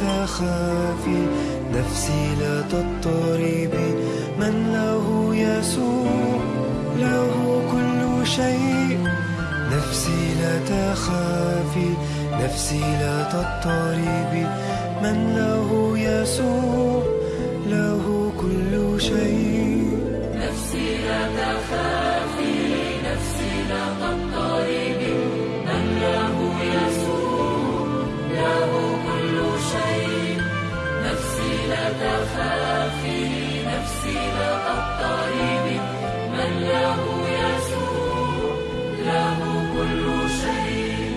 تخافي نفسي لا تضطربي. من له يسوع له كل شيء. نفسي لا تخافي نفسي لا تضطربي. من له يسوع له كل شيء. نفسي لا تخافي نفسي لا تضطربي. من له يسوع له كل شيء.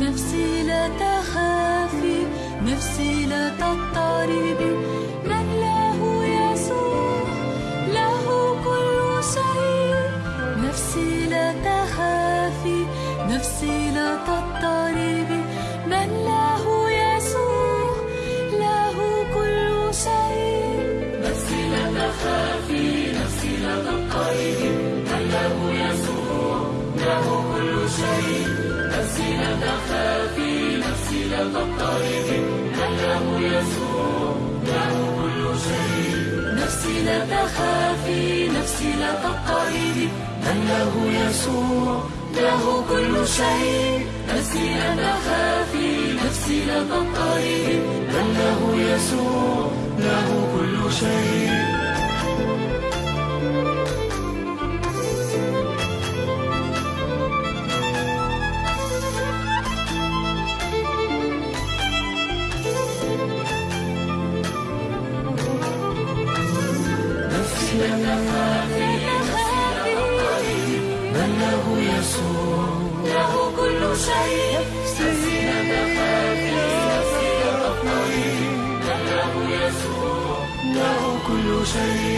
نفسي لا تخافي نفسي لا تضطربي. من له يسوع له كل شيء نفسي لا تخافي نفسي لا تضطربي من له له كل شيء نفسي لا تخافي نفسي لا تضطربي له يسوع له كل شيء نفسي لا تخافي نفسي لا تضطربي له يسوع له كل شيء نفسي لا تخافي نفسي لا تضطربي له يسوع له كل شيء نفسي لا تخافي من له يسوع له كل شيء نفسي لا تضطربي من له يسوع. له كل شيء.